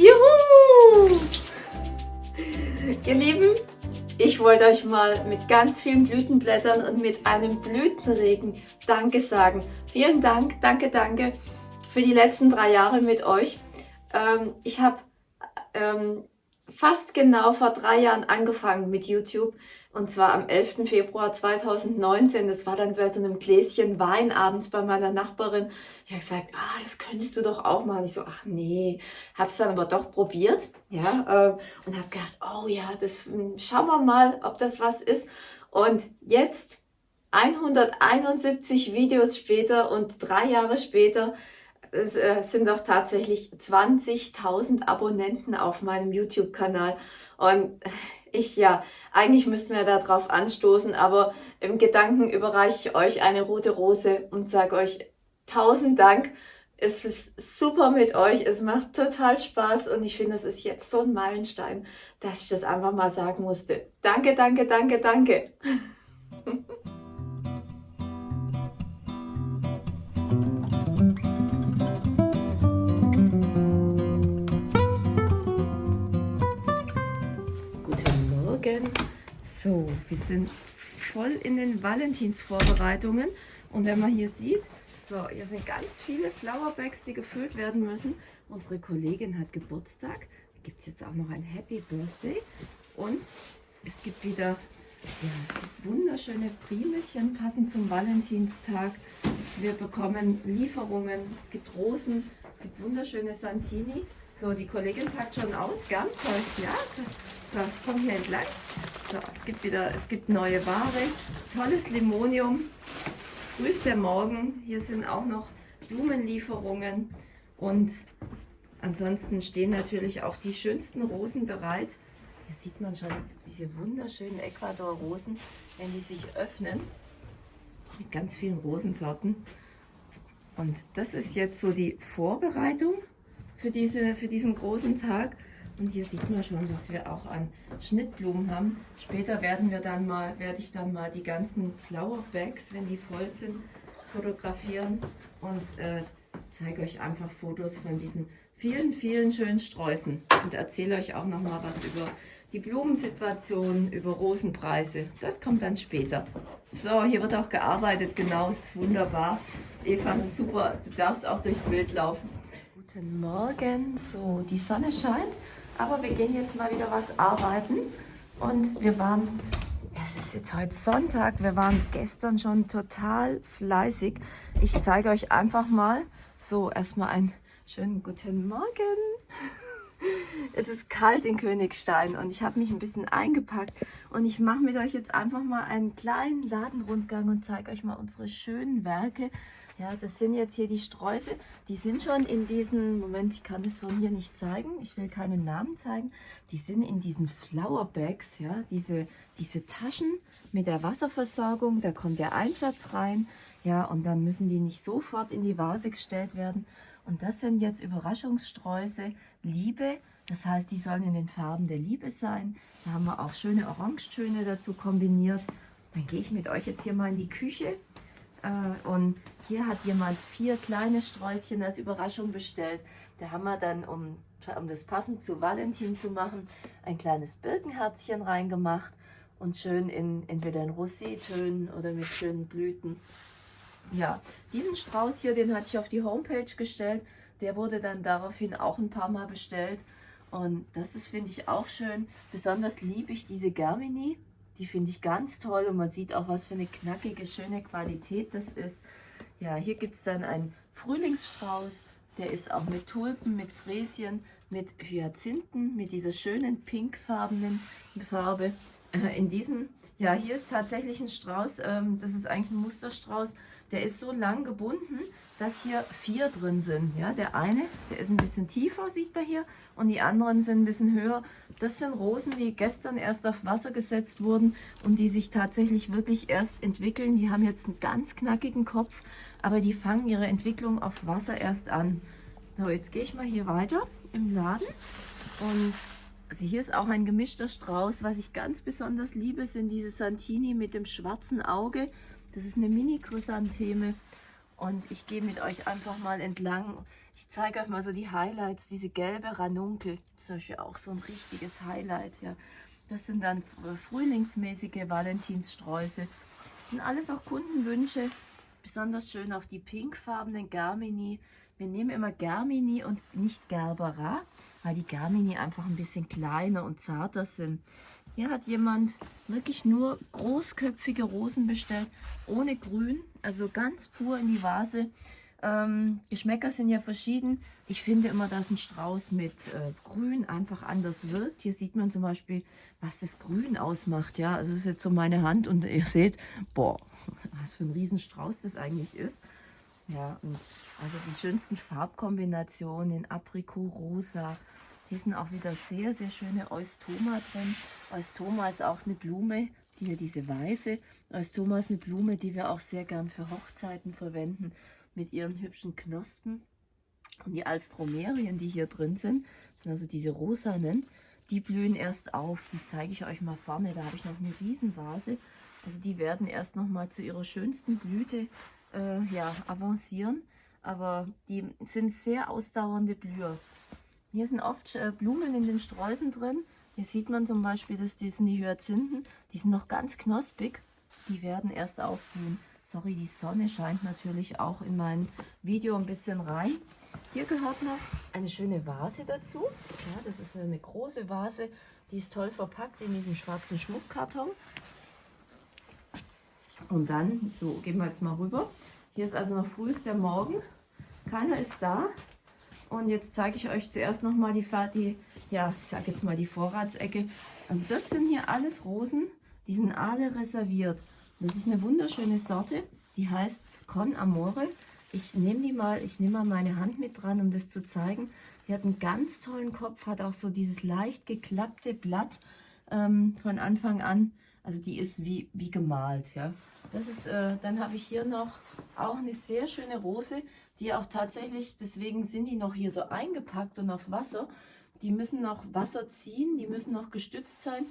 Juhu! Ihr Lieben, ich wollte euch mal mit ganz vielen Blütenblättern und mit einem Blütenregen Danke sagen. Vielen Dank, danke, danke für die letzten drei Jahre mit euch. Ähm, ich habe ähm, fast genau vor drei Jahren angefangen mit YouTube und zwar am 11. Februar 2019. Das war dann so bei so einem Gläschen Wein abends bei meiner Nachbarin. Ich habe gesagt, ah, das könntest du doch auch machen. Ich so, ach nee, habe es dann aber doch probiert, ja, äh, und habe gedacht, oh ja, das hm, schauen wir mal, ob das was ist. Und jetzt 171 Videos später und drei Jahre später es äh, sind doch tatsächlich 20.000 Abonnenten auf meinem YouTube-Kanal. Und ich ja, eigentlich müssten wir darauf anstoßen, aber im Gedanken überreiche ich euch eine rote Rose und sage euch tausend Dank. Es ist super mit euch, es macht total Spaß und ich finde, es ist jetzt so ein Meilenstein, dass ich das einfach mal sagen musste. Danke, danke, danke, danke. So, wir sind voll in den Valentinsvorbereitungen. Und wenn man hier sieht, so, hier sind ganz viele Flowerbags, die gefüllt werden müssen. Unsere Kollegin hat Geburtstag. Da gibt es jetzt auch noch ein Happy Birthday. Und es gibt wieder ja, wunderschöne Primelchen, passend zum Valentinstag. Wir bekommen Lieferungen. Es gibt Rosen, es gibt wunderschöne Santini. So, die Kollegin packt schon aus, gell? Ja, komm hier entlang. Gibt wieder, es gibt neue Ware. Tolles Limonium. Der Morgen. Hier sind auch noch Blumenlieferungen. Und ansonsten stehen natürlich auch die schönsten Rosen bereit. Hier sieht man schon diese wunderschönen Ecuador-Rosen, wenn die sich öffnen. Mit ganz vielen Rosensorten. Und das ist jetzt so die Vorbereitung für, diese, für diesen großen Tag. Und hier sieht man schon, dass wir auch an Schnittblumen haben. Später werden wir dann mal, werde ich dann mal die ganzen Flower Bags, wenn die voll sind, fotografieren und äh, zeige euch einfach Fotos von diesen vielen, vielen schönen Sträußen und erzähle euch auch noch mal was über die Blumensituation, über Rosenpreise. Das kommt dann später. So, hier wird auch gearbeitet, genau, es ist wunderbar. Eva, es ist super, du darfst auch durchs Bild laufen. Guten Morgen. So, die Sonne scheint, aber wir gehen jetzt mal wieder was arbeiten. Und wir waren, es ist jetzt heute Sonntag, wir waren gestern schon total fleißig. Ich zeige euch einfach mal, so erstmal einen schönen guten Morgen. Es ist kalt in Königstein und ich habe mich ein bisschen eingepackt und ich mache mit euch jetzt einfach mal einen kleinen Ladenrundgang und zeige euch mal unsere schönen Werke, ja, das sind jetzt hier die Sträuße. Die sind schon in diesen, Moment, ich kann es von hier nicht zeigen. Ich will keinen Namen zeigen. Die sind in diesen Flower Bags, ja, diese, diese Taschen mit der Wasserversorgung. Da kommt der Einsatz rein. Ja, und dann müssen die nicht sofort in die Vase gestellt werden. Und das sind jetzt Überraschungssträuße Liebe. Das heißt, die sollen in den Farben der Liebe sein. Da haben wir auch schöne Orangetöne dazu kombiniert. Dann gehe ich mit euch jetzt hier mal in die Küche äh, und hier hat jemand vier kleine Sträußchen als Überraschung bestellt. Da haben wir dann, um, um das passend zu Valentin zu machen, ein kleines Birkenherzchen reingemacht und schön in entweder in Rosé-Tönen oder mit schönen Blüten. Ja, diesen Strauß hier, den hatte ich auf die Homepage gestellt. Der wurde dann daraufhin auch ein paar Mal bestellt. Und das ist, finde ich, auch schön. Besonders liebe ich diese Germini. Die finde ich ganz toll und man sieht auch, was für eine knackige, schöne Qualität das ist. Ja, hier gibt es dann einen Frühlingsstrauß. Der ist auch mit Tulpen, mit Fräschen, mit Hyazinthen, mit dieser schönen pinkfarbenen Farbe. Äh, in diesem, ja, hier ist tatsächlich ein Strauß, ähm, das ist eigentlich ein Musterstrauß. Der ist so lang gebunden, dass hier vier drin sind. Ja, der eine, der ist ein bisschen tiefer, sieht man hier, und die anderen sind ein bisschen höher. Das sind Rosen, die gestern erst auf Wasser gesetzt wurden und die sich tatsächlich wirklich erst entwickeln. Die haben jetzt einen ganz knackigen Kopf, aber die fangen ihre Entwicklung auf Wasser erst an. So, jetzt gehe ich mal hier weiter im Laden und also hier ist auch ein gemischter Strauß. Was ich ganz besonders liebe, sind diese Santini mit dem schwarzen Auge. Das ist eine Mini-Chrysantheme Und ich gehe mit euch einfach mal entlang. Ich zeige euch mal so die Highlights. Diese gelbe Ranunkel, zum Beispiel auch so ein richtiges Highlight. Ja. Das sind dann frühlingsmäßige Valentinssträuße. Und alles auch Kundenwünsche. Besonders schön auch die pinkfarbenen Garmini. Wir nehmen immer Germini und nicht Gerbera, weil die Germini einfach ein bisschen kleiner und zarter sind. Hier hat jemand wirklich nur großköpfige Rosen bestellt, ohne Grün, also ganz pur in die Vase. Ähm, Geschmäcker sind ja verschieden. Ich finde immer, dass ein Strauß mit äh, Grün einfach anders wirkt. Hier sieht man zum Beispiel, was das Grün ausmacht. Ja, also das ist jetzt so meine Hand und ihr seht, boah, was für ein Riesenstrauß das eigentlich ist. Ja, und also die schönsten Farbkombinationen in Aprikot, Rosa. Hier sind auch wieder sehr, sehr schöne Eustoma drin. Eustoma ist auch eine Blume, die hier diese weiße. Eustoma ist eine Blume, die wir auch sehr gern für Hochzeiten verwenden mit ihren hübschen Knospen. Und die Alstromerien, die hier drin sind, sind also diese rosanen, die blühen erst auf. Die zeige ich euch mal vorne. Da habe ich noch eine Riesenvase. Also die werden erst noch mal zu ihrer schönsten Blüte äh, ja, avancieren. Aber die sind sehr ausdauernde Blüher. Hier sind oft äh, Blumen in den Sträußen drin. Hier sieht man zum Beispiel, dass die sind die Hyazinthen. Die sind noch ganz knospig. Die werden erst aufblühen. Sorry, die Sonne scheint natürlich auch in mein Video ein bisschen rein. Hier gehört noch eine schöne Vase dazu. Ja, das ist eine große Vase. Die ist toll verpackt in diesem schwarzen Schmuckkarton. Und dann, so, gehen wir jetzt mal rüber. Hier ist also noch frühester Morgen. Keiner ist da. Und jetzt zeige ich euch zuerst noch mal die, die ja, ich sage jetzt mal die Vorratsecke. Also das sind hier alles Rosen, die sind alle reserviert. Das ist eine wunderschöne Sorte, die heißt Con Amore. Ich nehme die mal, ich nehme mal meine Hand mit dran, um das zu zeigen. Die hat einen ganz tollen Kopf, hat auch so dieses leicht geklappte Blatt ähm, von Anfang an. Also die ist wie, wie gemalt, ja. Das ist, äh, dann habe ich hier noch auch eine sehr schöne Rose, die auch tatsächlich, deswegen sind die noch hier so eingepackt und auf Wasser. Die müssen noch Wasser ziehen, die müssen noch gestützt sein.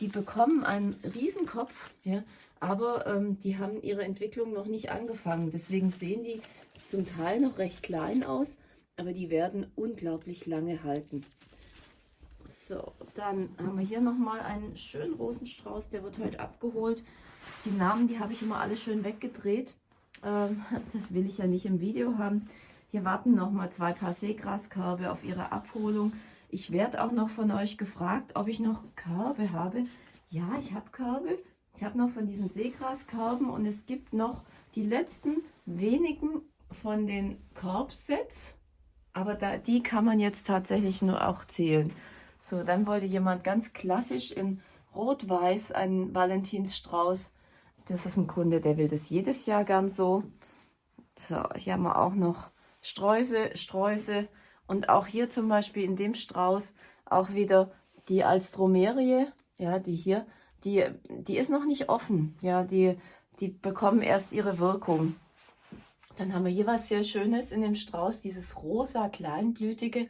Die bekommen einen Riesenkopf, ja, aber ähm, die haben ihre Entwicklung noch nicht angefangen. Deswegen sehen die zum Teil noch recht klein aus, aber die werden unglaublich lange halten. So, dann haben wir hier nochmal einen schönen Rosenstrauß, der wird heute abgeholt. Die Namen, die habe ich immer alle schön weggedreht. Ähm, das will ich ja nicht im Video haben. Hier warten nochmal zwei Paar Seegraskörbe auf ihre Abholung. Ich werde auch noch von euch gefragt, ob ich noch Körbe habe. Ja, ich habe Körbe. Ich habe noch von diesen Seegraskörben und es gibt noch die letzten wenigen von den Korbsets. Aber da, die kann man jetzt tatsächlich nur auch zählen. So, dann wollte jemand ganz klassisch in Rot-Weiß einen Valentinsstrauß. Das ist ein Kunde, der will das jedes Jahr gern so. So, hier haben wir auch noch Sträuße, Sträuße. Und auch hier zum Beispiel in dem Strauß auch wieder die Alstromerie, ja, die hier, die, die ist noch nicht offen. Ja, die, die bekommen erst ihre Wirkung. Dann haben wir hier was sehr Schönes in dem Strauß, dieses rosa kleinblütige.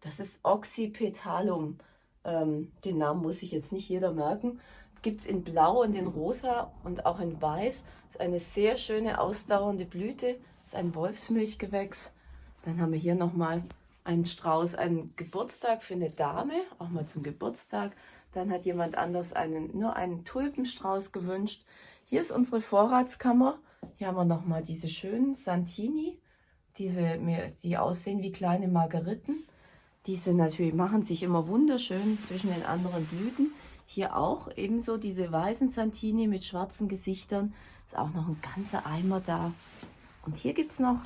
Das ist Oxypetalum. Ähm, den Namen muss sich jetzt nicht jeder merken. Gibt es in Blau und in Rosa und auch in Weiß. ist eine sehr schöne, ausdauernde Blüte. ist ein Wolfsmilchgewächs. Dann haben wir hier nochmal einen Strauß, einen Geburtstag für eine Dame, auch mal zum Geburtstag. Dann hat jemand anders einen, nur einen Tulpenstrauß gewünscht. Hier ist unsere Vorratskammer. Hier haben wir nochmal diese schönen Santini, diese, die aussehen wie kleine Margeriten. Diese natürlich machen sich immer wunderschön zwischen den anderen Blüten. Hier auch ebenso diese weißen Santini mit schwarzen Gesichtern. Ist auch noch ein ganzer Eimer da. Und hier gibt es noch,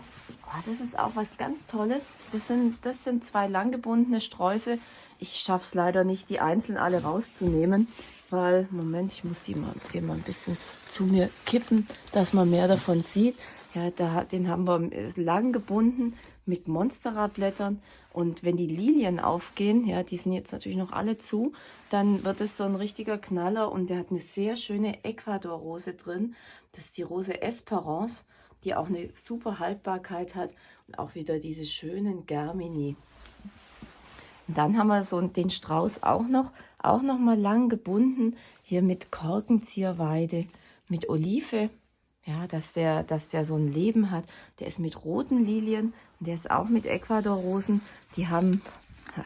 oh, das ist auch was ganz Tolles. Das sind, das sind zwei langgebundene Sträuße. Ich schaffe es leider nicht, die einzeln alle rauszunehmen, weil, Moment, ich muss sie mal, den mal ein bisschen zu mir kippen, dass man mehr davon sieht. Ja, da, den haben wir lang gebunden mit Monstera-Blättern. Und wenn die Lilien aufgehen, ja, die sind jetzt natürlich noch alle zu, dann wird es so ein richtiger Knaller und der hat eine sehr schöne Ecuador-Rose drin. Das ist die Rose Esperance, die auch eine super Haltbarkeit hat und auch wieder diese schönen Germini. Und dann haben wir so den Strauß auch noch, auch noch mal lang gebunden, hier mit Korkenzieherweide, mit Olive, ja, dass der, dass der so ein Leben hat. Der ist mit roten Lilien der ist auch mit Ecuador-Rosen. Die haben,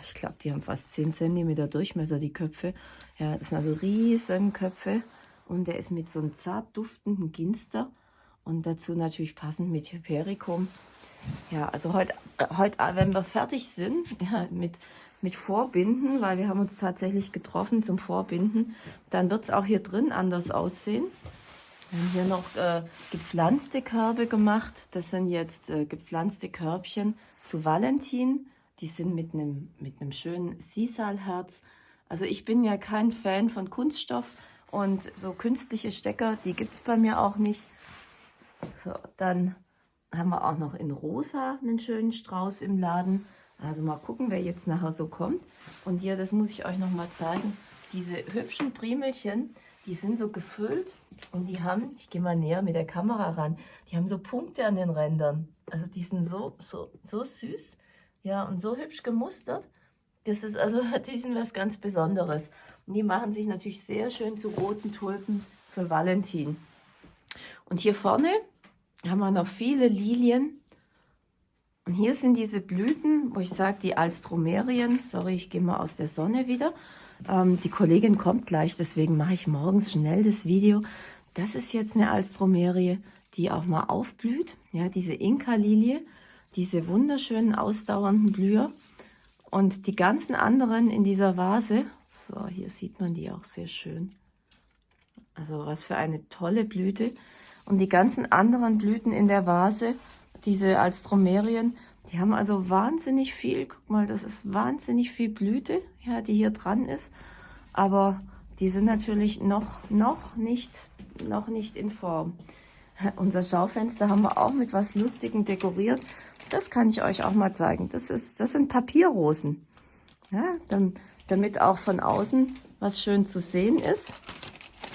ich glaube, die haben fast 10 cm Durchmesser, die Köpfe. Ja, das sind also riesen Köpfe und der ist mit so einem zart duftenden Ginster und dazu natürlich passend mit Hypericum. Ja, also heute, heute wenn wir fertig sind ja, mit, mit Vorbinden, weil wir haben uns tatsächlich getroffen zum Vorbinden, dann wird es auch hier drin anders aussehen. Wir haben hier noch äh, gepflanzte Körbe gemacht. Das sind jetzt äh, gepflanzte Körbchen zu Valentin. Die sind mit einem mit schönen Sisalherz. Also ich bin ja kein Fan von Kunststoff und so künstliche Stecker, die gibt es bei mir auch nicht. So, dann haben wir auch noch in rosa einen schönen Strauß im Laden. Also mal gucken, wer jetzt nachher so kommt. Und hier, das muss ich euch noch mal zeigen, diese hübschen Primelchen, die sind so gefüllt und die haben, ich gehe mal näher mit der Kamera ran, die haben so Punkte an den Rändern. Also die sind so, so, so süß ja, und so hübsch gemustert. Das ist also, die sind was ganz Besonderes. Und die machen sich natürlich sehr schön zu roten Tulpen für Valentin. Und hier vorne haben wir noch viele Lilien. Und hier sind diese Blüten, wo ich sage, die Alstromerien. Sorry, ich gehe mal aus der Sonne wieder. Ähm, die Kollegin kommt gleich, deswegen mache ich morgens schnell das Video. Das ist jetzt eine Alstromerie, die auch mal aufblüht. Ja, diese Inka-Lilie, diese wunderschönen ausdauernden Blüher. Und die ganzen anderen in dieser Vase, so hier sieht man die auch sehr schön. Also was für eine tolle Blüte. Und die ganzen anderen Blüten in der Vase, diese Alstromerien, die haben also wahnsinnig viel, guck mal, das ist wahnsinnig viel Blüte, ja, die hier dran ist. Aber die sind natürlich noch, noch, nicht, noch nicht in Form. Unser Schaufenster haben wir auch mit was Lustigem dekoriert. Das kann ich euch auch mal zeigen. Das, ist, das sind Papierrosen. Ja, dann, damit auch von außen was schön zu sehen ist,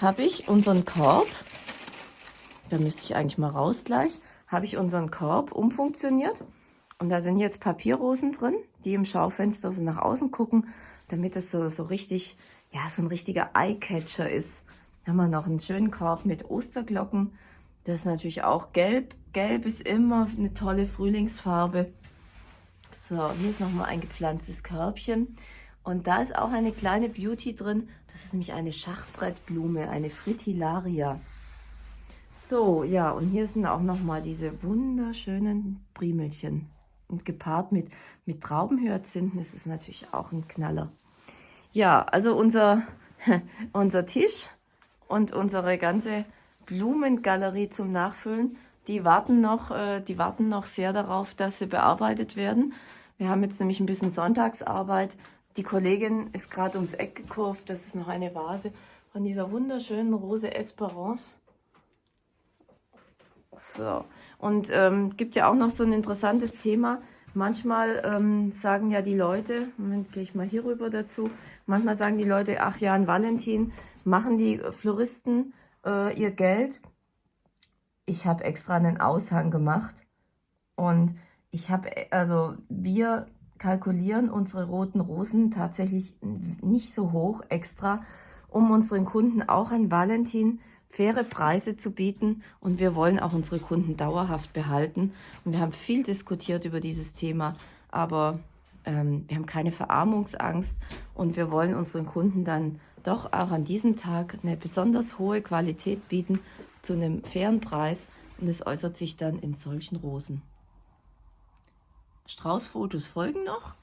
habe ich unseren Korb, da müsste ich eigentlich mal raus gleich, habe ich unseren Korb umfunktioniert und da sind jetzt Papierrosen drin, die im Schaufenster so nach außen gucken, damit es so, so richtig, ja, so ein richtiger Eyecatcher ist. Da haben wir noch einen schönen Korb mit Osterglocken. Das ist natürlich auch gelb. Gelb ist immer eine tolle Frühlingsfarbe. So, hier ist nochmal ein gepflanztes Körbchen. Und da ist auch eine kleine Beauty drin. Das ist nämlich eine Schachbrettblume, eine Fritillaria. So, ja, und hier sind auch nochmal diese wunderschönen Primelchen und gepaart mit, mit Traubenhyazinthen ist es natürlich auch ein Knaller. Ja, also unser, unser Tisch und unsere ganze Blumengalerie zum Nachfüllen, die warten, noch, äh, die warten noch sehr darauf, dass sie bearbeitet werden. Wir haben jetzt nämlich ein bisschen Sonntagsarbeit. Die Kollegin ist gerade ums Eck gekurvt. Das ist noch eine Vase von dieser wunderschönen Rose Esperance. So, und ähm, gibt ja auch noch so ein interessantes Thema. Manchmal ähm, sagen ja die Leute, Moment, gehe ich mal hier rüber dazu, manchmal sagen die Leute, ach ja, an Valentin machen die Floristen äh, ihr Geld. Ich habe extra einen Aushang gemacht und ich habe, also wir kalkulieren unsere roten Rosen tatsächlich nicht so hoch extra, um unseren Kunden auch an Valentin faire Preise zu bieten und wir wollen auch unsere Kunden dauerhaft behalten. Und wir haben viel diskutiert über dieses Thema, aber ähm, wir haben keine Verarmungsangst und wir wollen unseren Kunden dann doch auch an diesem Tag eine besonders hohe Qualität bieten zu einem fairen Preis und es äußert sich dann in solchen Rosen. Straußfotos folgen noch,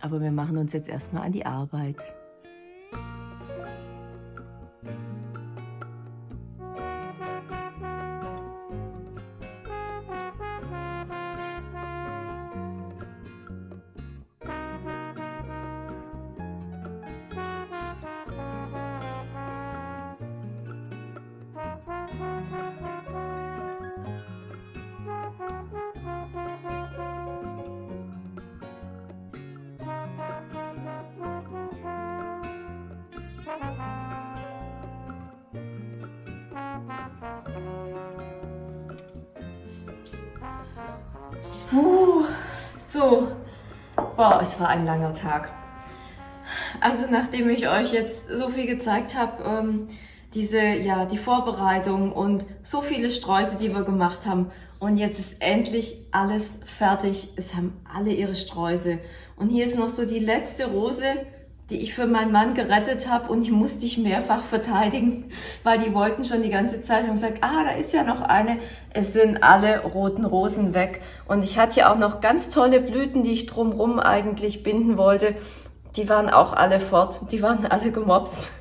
aber wir machen uns jetzt erstmal an die Arbeit. So, boah, es war ein langer Tag. Also nachdem ich euch jetzt so viel gezeigt habe, ähm, diese, ja, die Vorbereitung und so viele Sträuße, die wir gemacht haben. Und jetzt ist endlich alles fertig. Es haben alle ihre Sträuße. Und hier ist noch so die letzte Rose, die ich für meinen Mann gerettet habe und die musste ich mehrfach verteidigen, weil die wollten schon die ganze Zeit haben gesagt, ah, da ist ja noch eine. Es sind alle roten Rosen weg und ich hatte ja auch noch ganz tolle Blüten, die ich drumrum eigentlich binden wollte. Die waren auch alle fort, die waren alle gemobst.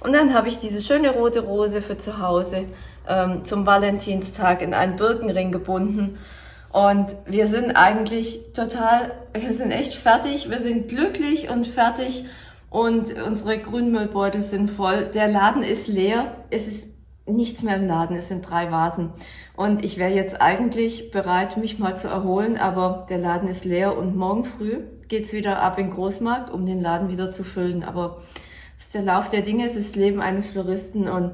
Und dann habe ich diese schöne rote Rose für zu Hause ähm, zum Valentinstag in einen Birkenring gebunden. Und wir sind eigentlich total, wir sind echt fertig, wir sind glücklich und fertig und unsere Grünmüllbeutel sind voll. Der Laden ist leer. Es ist nichts mehr im Laden. Es sind drei Vasen. Und ich wäre jetzt eigentlich bereit, mich mal zu erholen, aber der Laden ist leer und morgen früh geht's wieder ab in den Großmarkt, um den Laden wieder zu füllen. Aber das ist der Lauf der Dinge, es ist das Leben eines Floristen und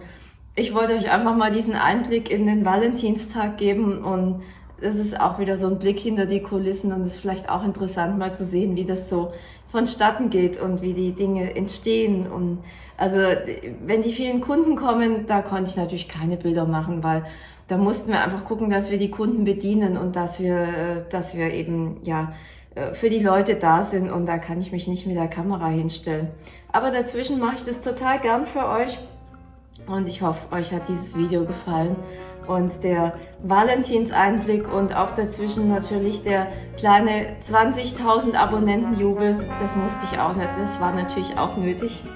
ich wollte euch einfach mal diesen Einblick in den Valentinstag geben und das ist auch wieder so ein Blick hinter die Kulissen und es ist vielleicht auch interessant mal zu sehen, wie das so vonstatten geht und wie die Dinge entstehen. Und also wenn die vielen Kunden kommen, da konnte ich natürlich keine Bilder machen, weil da mussten wir einfach gucken, dass wir die Kunden bedienen und dass wir, dass wir eben ja für die Leute da sind und da kann ich mich nicht mit der Kamera hinstellen. Aber dazwischen mache ich das total gern für euch und ich hoffe, euch hat dieses Video gefallen und der Valentinseinblick und auch dazwischen natürlich der kleine 20.000 Abonnentenjubel. Das musste ich auch nicht, das war natürlich auch nötig.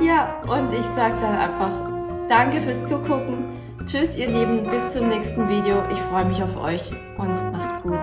Ja, und ich sage dann einfach Danke fürs Zugucken. Tschüss ihr Lieben, bis zum nächsten Video. Ich freue mich auf euch und macht's gut.